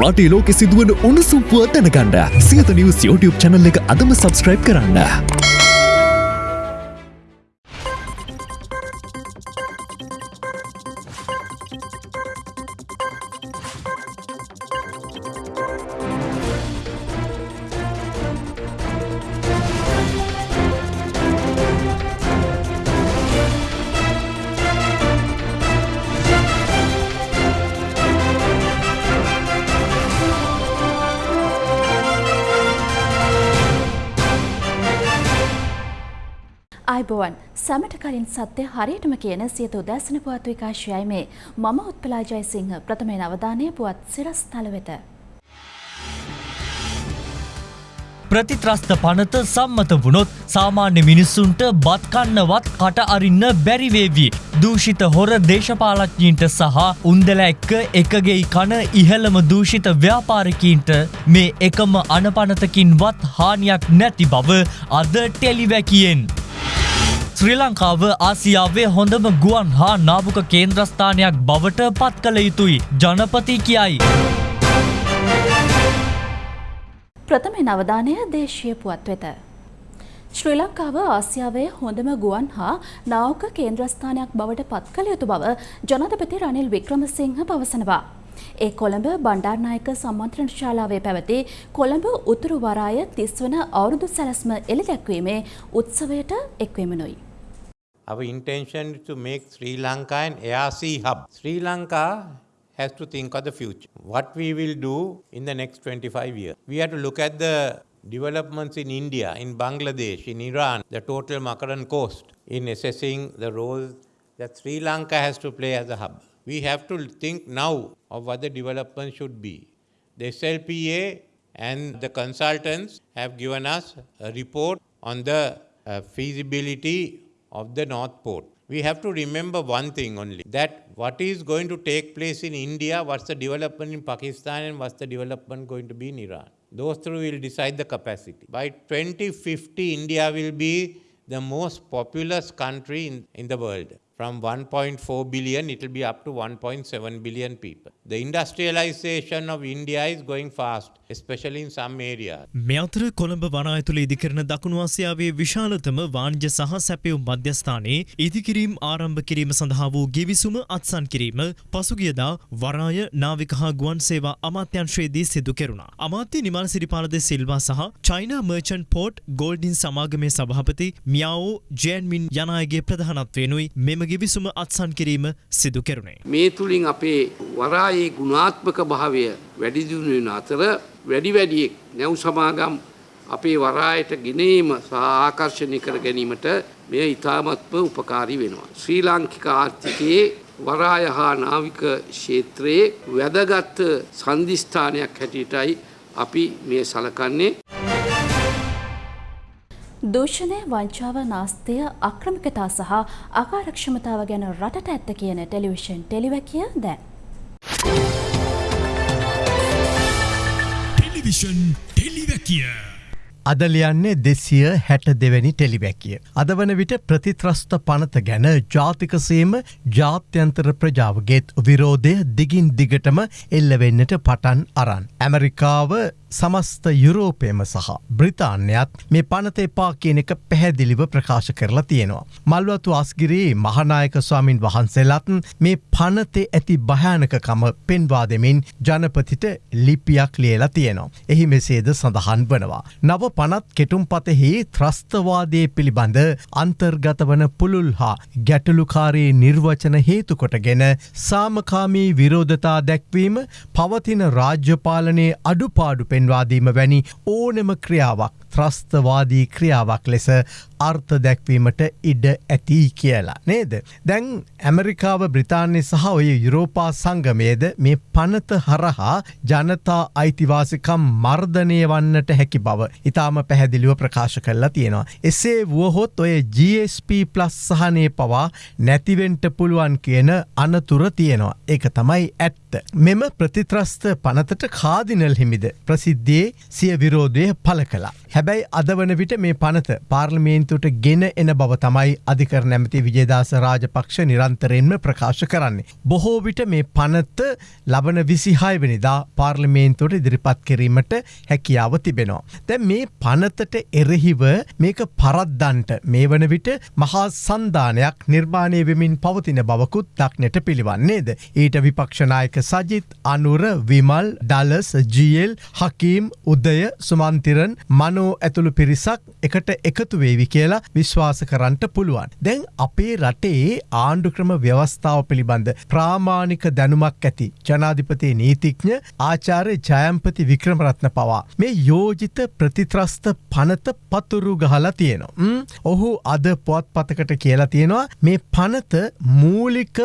රටේ ලෝකෙ සිදුවන උණුසුම් පුවත් දැනගන්න සියත නිවස් YouTube channel එක අදම subscribe කරන්න. අයිබෝවන් සැමට කලින් සත්‍ය හරියටම කියන සියත උදැසන පුවත් විකාශයයි මේ මම උත්පලා ජයසිංහ ප්‍රථමයෙන් අවධානය පුවත් සිරස් තල වෙත. ප්‍රතිත්‍රස්ත පනත සම්මත වුණොත් සාමාන්‍ය මිනිස්සුන්ට බත්කන්නවත් කට අරින්න බැරිවේවී. දූෂිත හොර දේශපාලඥීන්ට සහ උන්දල එක්ක එකගේ කන ඉහළම දූෂිත ව්‍යාපාරකීන්ට මේ එකම අනපනතකින්වත් හානියක් නැති බව අද ටෙලිවැකියෙන්. ශ්‍රී ලංකාව ආසියාවේ හොඳම ගුවන් හා නාභක කේන්ද්‍රස්ථානයක් බවට පත් කළ යුතුයි ජනපති කියයි. ප්‍රථමයෙන් අවධානය දේශීය පුවත් වෙත. ශ්‍රී ලංකාව ආසියාවේ හොඳම ගුවන් හා නාවක කේන්ද්‍රස්ථානයක් බවට පත් කළ යුතු බව ජනතපති රනිල් වික්‍රමසිංහ පවසනවා. ඒ කොළඹ බණ්ඩාර්නායක සම්මන්ත්‍රණ ශාලාවේ පැවති කොළඹ උතුරු වරාය තිස්වන අවුරුදු සැලස්ම එළි දැක්වීමේ උත්සවයට එක්වෙමනුයි. Our intention is to make Sri Lanka an ARC hub. Sri Lanka has to think of the future. What we will do in the next 25 years. We have to look at the developments in India, in Bangladesh, in Iran, the total Makaran coast, in assessing the role that Sri Lanka has to play as a hub. We have to think now of what the development should be. The SLPA and the consultants have given us a report on the uh, feasibility of the North Port. We have to remember one thing only that what is going to take place in India, what's the development in Pakistan, and what's the development going to be in Iran. Those three will decide the capacity. By 2050, India will be the most populous country in, in the world. From 1.4 billion, it will be up to 1.7 billion people. The industrialization of India is going fast, especially in some areas. මේ අතර කොළඹ වනාය තුළ ඉදිකරන දකුණු ආසියාවේ විශාලතම වාණිජ සහ සැපයුම් මධ්‍යස්ථානයේ ඉදිකිරීම් ආරම්භ කිරීම සඳහා වූ ගිවිසුම අත්සන් කිරීම පසුගියදා වරාය නාවික හා ගුවන් සේවා අමාත්‍යංශයේදී සිදු කෙරුණා. අමාත්‍ය නිමල් සිරිපාලද සිල්වා සහ චයිනා මර්චන්ට් පෝට් ගෝල්ඩින් සමාගමේ සභාපති මියාවෝ ජෑන්මින් යන අයගේ ප්‍රධානත්වයෙනුයි මෙම ගිවිසුම අත්සන් කිරීම සිදු කෙරුණේ. මේ තුළින් අපේ වරායේ ගුණාත්මක භාවය වැඩිදිුණු වෙන අතර වැඩි වැඩියෙක් නැව් සමාගම් අපේ වරායට ගෙනීම සහ ආකර්ශණය කර ගැනීමට මෙය ඉතාමත්ම උපකාරී වෙනවා. ශ්‍රී ලාංකික ආර්ථිකයේ වරාය හා නාවික ක්ෂේත්‍රයේ වැදගත් සන්ධිස්ථානයක් හැටියටයි අපි මේ සලකන්නේ. දූෂණය වංචාව නාස්තය අක්‍රමිකතා සහ අකාරක්ෂමතාව ගැන රටට ඇත්ත කියන ටෙලිවිෂන් ටෙලිවැකිය දැන්. ටෙලිවිෂන් ටෙලිවැකිය. අද ලියන්නේ දෙසිය හැට දෙවැනි ටෙලිවැකිය. අද වන විට ප්‍රතිත්‍රස්ත පනත ගැන ජාතිකසේම ජාත්‍යන්තර ප්‍රජාවගේත් විරෝධය දිගින් දිගටම එල්ලවෙන්නට පටන් අරන්. ඇමරිකාව සමස්ත යුරෝපයම සහ බ්‍රිතාන්‍යත් මේ පනත එපා කියන එක පැහැදිලිව ප්‍රකාශ කරලා තියෙනවා. මල්වතු අස්ගිරී මහනායක ස්වාමින් වහන්සේලත් මේ පනතේ ඇති භයානකකම පෙන්වා දෙමින් ජනපතිට ලිපියක් ලියලා තියෙනවා. එහි මෙසේද සඳහන් වනවා. නව පනත් කෙටුම් පතෙහි ත්‍රස්තවාදය පිළිබඳ අන්තර්ගත වන පුළුල් හා ගැටලුකාරයේ නිර්වචන හේතුකොටගෙන සාමකාමී විරෝධතා දැක්වීම පවතින රාජ්‍යපාලනයේ අඩුපාඩු පෙන්වාදීම වැනි ඕනෙම ක්‍රියාවක්. ත්‍රස්තවාදී ක්‍රියාවක් ලෙස අර්ථ දැක්වීමට ඉඩ ඇති කියලා නේද. දැන් ඇමරිකාව බ්‍රතාන්‍ය සහ ඔය යුරෝපා සංගමයේද මේ පනත හරහා ජනතා අයිතිවාසිකම් මර්ධනය වන්නට හැකි බව ඉතාම පැහැදිලිව ප්‍රකාශ කරලා තියෙනවා. එසේ වුවහොත් ඔය GSP ප්ලස් සහනය පවා නැතිවෙන්ට පුළුවන් කියන අනතුර තියෙනවා. ඒක තමයි ඇත්ත. මෙම ප්‍රතිත්‍රස්ත පනතට කාදිනල් හිමිද ප්‍රසිද්ධියේ සිය විරෝධය පල කලා. හැබැයි අද වන විට මේ පනත පාර්ලිමේන්තුවට ගෙන එන බව තමයි අධිකර නැමති විජේදාස රාජපක්ෂ නිරන්තරයෙන්ම ප්‍රකාශ කරන්නේ. බොහෝ විට මේ පනත ලබන විසිහයවනිදා පාර්ලිමේන්තුවට ඉදිරිපත් කිරීමට හැකියාව තිබෙනවා. දැ මේ පනතට එරෙහිව මේක පරද්දන්ට මේ වන විට මහා සන්ධානයක් නිර්මාණය වෙමින් පවතින බවකුත් දක්නට පිළිවන්නේද. ඊට විපක්ෂනායක සජිත් අනුර විමල් ඩලස් ජියල් හකීම් උදය සුමන්තිරන් මනෝ ඇතුළු පිරිසක් එකට එකතු වේවි කියලා විශ්වාස කරන්නට පුළුවන්. දැන් අපේ රටේ ආණ්ඩුක්‍රම ව්‍යවස්ථාව පිළිබඳ ප්‍රාමාණික දැනුමක් ඇති ජනාධිපතිය නීතිඥ ආචාරය ජයම්පති වික්‍රමරත්න පවා. මේ යෝජිත ප්‍රතිත්‍රස්ත පනත පතුරු ගහලා තියෙනවා. ඔහු අද පොත් පතකට කියලා තියෙනවා මේ පනත මූලික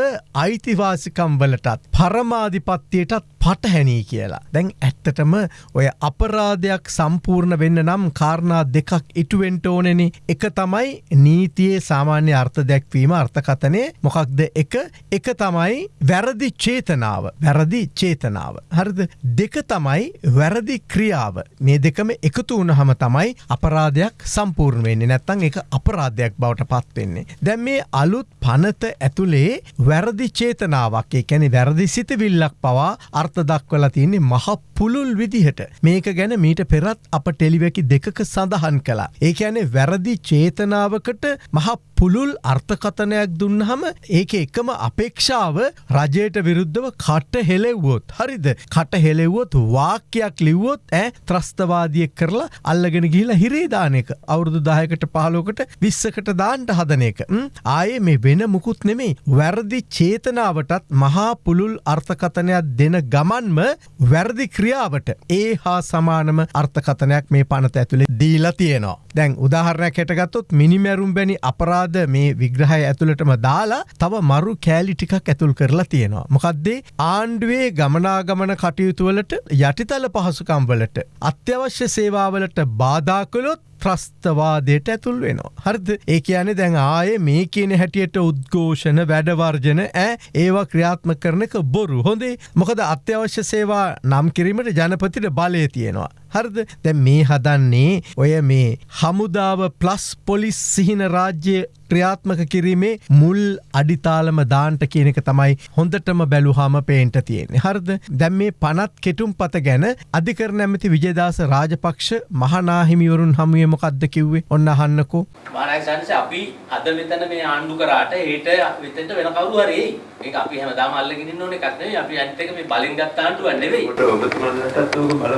අයිතිවාසිකම් වලටත් පරමාධිපත්තියටත් පටහැනී කියලා. දැන් ඇත්තටම ඔය අපරාධයක් සම්පූර්ණ වෙන්න නම් කාරණා දෙකක් ඉටුවෙන්ට ඕනෙන එක තමයි නීතියේ සාමාන්‍ය අර්ථ දැක්වීම අර්ථකතනය මොකක්ද එක එක තමයි වැරදි චේතනාව වැරදි චේතනාව. හරිද දෙක තමයි වැරදි ක්‍රියාව මේ දෙකම එකතු වුණහම තමයි අපරාධයක් සම්පූර්ණ වෙන්නේ නැත්තං එක අපරාධයක් බවට පත්වෙන්නේ. දැන් මේ අලුත් පනත ඇතුළේ වැරදි චේතනාවක් ඒ කැනෙ වැරදි සිතවිල්ලක් පවා අර්ථ අර්ථ දක්වලා තියන්නේ මහ පුළුල් විදිහට මේක ගැන මීට පෙරත් අප ටෙලිවැකි දෙකක සඳහන් කලා. ඒ ඇනේ වැරදි චේතනාවකට මහ පුළුල් අර්ථකතනයක් දුන්නහම ඒක එකම අපේක්ෂාව රජයට විරුද්ධව කට හෙලෙව්වොත් හරිද? කට හෙලෙව්වොත් වාක්‍යයක් ලිව්වොත් ඇ ත්‍රස්තවාදිය කරලා අල්ලගෙන ගිහිලා හිරේදානක අවුරුදු දායකට පහලෝකට විස්සකට දාන්ට හදන එක. ආයේ මේ වෙන මුකුත් නෙමේ වැරදි චේතනාවටත් මහා පුළුල් අර්ථකතනයක් දෙන ගමන්ම වැරදි ක්‍රියාවට ඒ හා සමානම අර්ථකතනයක් මේ පනත ඇතුළේ දීලා තියෙනවා. දැන් උදාහරණයක් හැටගත්තොත් මිනිමැරුම් බැනි අපරාධ මේ විග්‍රහය ඇතුළටම දාලා තව මරු කෑලි ටිකක් ඇතුල් කරලා තියෙනවා. මොකක්දේ ආණ්ඩුවේ ගමනාගමන කටයුතුවලට යටිතල පහසුකම්වලට අත්‍යවශ්‍ය සේවාවලට බාධාකළොත් ත්‍රස්තවාදයට ඇතුල් වෙනවා. හරිද ඒ කියන්නේ දැන් ආයේ මේ කියන හැටියට උද්ඝෝෂණ වැඩවර්ජන ඇ ඒවා ක්‍රියාත්ම කරන එක බොරු හොඳේ මොකද අත්‍යවශ්‍ය සේවා නම් කිරීමට ජනපතිට බලය තියෙනවා. හරිද? දැ මේ හදන්නේ ඔය මේ හමුදාව ප්ලස් පොලිස් සිහින රාජ්‍ය ක්‍රියාත්මක කිරීමේ මුල් අඩිතාලම දාන්ට කියනක තමයි හොඳටම බැලුහාම පේන්ට තියෙන්නේ. හරද? දැම් මේ පනත් කෙටුම් පත ගැන අධිකර නැමති විජදාස රාජපක්ෂ මහනාහිමිවරුන් හමුවේ මොකක්ද කිව්වේ? ඔන්න අහන්නකෝ. මානක්ෂන්ස අපි අද මෙතන මේ ආණ්ඩු කරාට ඒට වෙතෙන්ට වෙන කවුරු හරි ඒක අපි හැමදාම අල්ලගෙන ඉන්න ඕනේ එකක් නෙවෙයි. අපි අනිත් එක මේ බලින් ගත්ත ආණ්ඩුවක් නෙවෙයි. ඔබතුමාලටත් ඕක බලපාන ඒක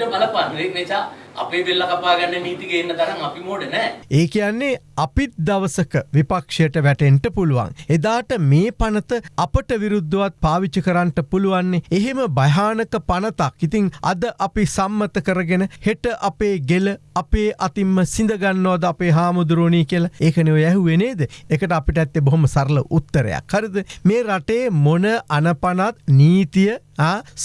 අපිට බලපාන. ඒක නිසා අපේ බෙල්ල කපාගන්න නීති ගේන්න තරම් අපි මෝඩ නෑ. ඒ කියන්නේ අපිත් දවසක විපක්ෂයට වැටෙන්ට පුළුවන්. එදාට මේ පනත අපට විරුද්ධවත් පාවිච්චි කරන්නට පුළුවන්නේ එහෙම භයානක පනතක්. ඉතිං අද අපි සම්මත කරගෙන හෙට අපේ ගෙල අපේ අතින්ම සිඳගන්නවද අපේ හාමුදුරුවනී කියල? ඒකනව යැහුවෙනේද එකට අපිට ඇත්තේ බොහොම සරල උත්තරයක්. හරිද? මේ රටේ මොන අනපනත් නීතිය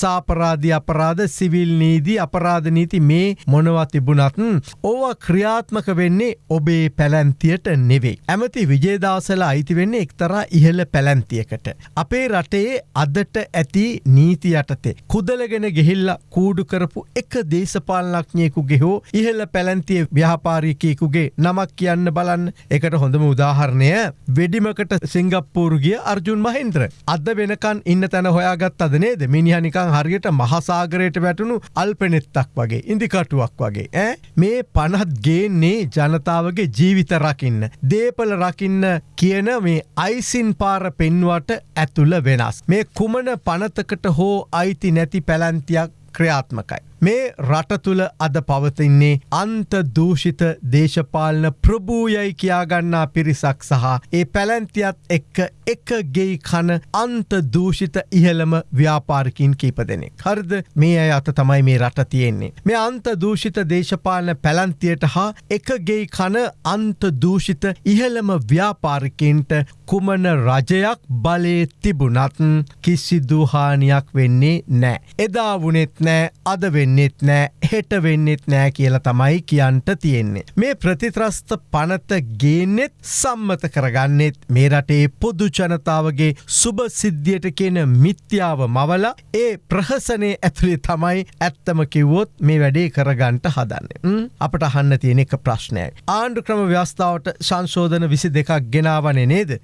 සාපරාධි අපරාධ සිවිල් නීදී අපරාධ නීති මේ මොනවත් තිබුණත් ඕවා ක්‍රියාත්මක වෙන්නේ ඔබේ පැලැන්තියට නෙවෙයි. ඇමති විජේදාසල අයිති වෙන්නේ එක්තරා ඉහළ පැලැන්තියකට. අපේ රටේ අදට ඇති නීති යටතේ. කුදලගෙන ගෙහිල්ල කූඩු කරපු එක දේශපාලනක්ඥයෙකු ගෙහෝ ඉහළ පැලැන්තිය ව්‍යාපාරිකයකුගේ නමක් කියන්න බලන්න එකට හොඳම උදාහරණය වෙඩිමකට සිංගප්පූරුගිය අර්ජුන් මහින්ද්‍ර. අද වෙනකන් ඉන්න තැන හොයාගත් අද නේද මිනිහනිකං හරියට මහසාගරයට වැටුණු අල්පනෙත්තක් වගේ ඉදිකටුවක් වගේ ඇ මේ පනත් ගේන්නේ ජනතාවගේ ජීවිත රකින්න. දේපල රකින්න කියන මේ අයිසින් පාර පෙන්වට ඇතුළ වෙනස්. මේ කුමන පනතකට හෝ අයිති නැති පැලැන්තියක් ක්‍රියාත්මකයි. මේ රට තුළ අද පවතින්නේ අන්ත දූෂිත දේශපාලන ප්‍රභූයයි කියාගන්නා පිරිසක් සහ ඒ පැලැන්තියත් එක්ක එක ගෙයි කන අන්ත දූෂිත ඉහළම ව්‍යාපාරකින් කීප දෙනෙක්. හරිද මේ අය අත තමයි මේ රට තියෙන්නේ. මේ අන්ත දූෂිත දේශපාලන පැලන්තියට හා එක ගෙයි කන අන්ත දූෂිත ඉහළම ව්‍යාපාරිකින්ට කුමන රජයක් බලේ තිබුණත් කිසි දුහානියක් වෙන්නේ නෑ. එදා වනෙත් නෑ අද වෙන්න වෙන්නෙත් නෑ හෙට වෙන්නෙත් නෑ කියලා තමයි කියන්ට තියෙන්නේ. මේ ප්‍රතිත්‍රස්ත පනත ගේන්නෙත් සම්මත කරගන්නෙත් මේ රටේ පොදු ජනතාවගේ සුභ සිද්ධියට කියන මිත්‍යාව මවල ඒ ප්‍රහසනය ඇතුළේ තමයි ඇත්තම කිව්වොත් මේ වැඩේ කරගන්ට හදන්න. අපට අහන්න තියෙන එක ප්‍රශ්නයයි. ආණ්ඩු ක්‍රම ව්‍යස්ථාවට සංශෝධන විසි දෙකක් ගෙනාවනේ නේද.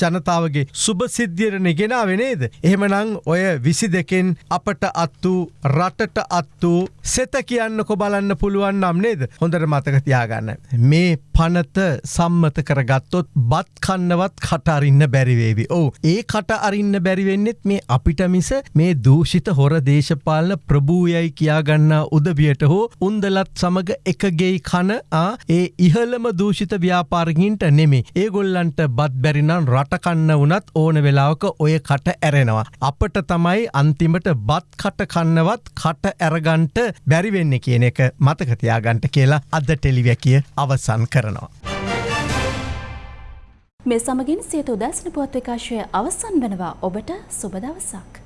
ජනතාවගේ සුභ සිද්ධියරණ ගෙනාව නේද. එහෙමනං ඔය විසි දෙකෙන් අපට අත්තු රටට අත්තු සෙත කියන්නකො බලන්න පුළුවන් නම් නේද හොඳට මතක තියාගන්න. මේ පනත සම්මත කරගත්තොත් බත් කන්නවත් කටරින්න බැරිවේවි. ඕ ඒ කට අරින්න බැරිවෙන්නෙත් මේ අපිට මිස මේ දූෂිත හොර දේශපාලන ප්‍රභූයයි කියාගන්න උදවියට හෝ උන්දලත් සමඟ එකගෙයි කන ඒ ඉහළම දූෂිත ව්‍යාපාරගින්ට නෙමේ ඒගොල්ලන්ට බත් බැරිනම් රටකන්න වනත් ඕන වෙලාවක ඔය කට ඇරෙනවා. අපට තමයි අන්තිමට බත් කට කන්නවත් කට ඇරගන්ට බැරිවෙන්න කියන එක මතකතියාගන්ට කියලා අද ටෙලිවැකිය අවසන් කරනවා. මේ සමගින් සියත උදැස්න පුවත් විකාශය අවසන් වනවා ඔබට සුබදවසක්.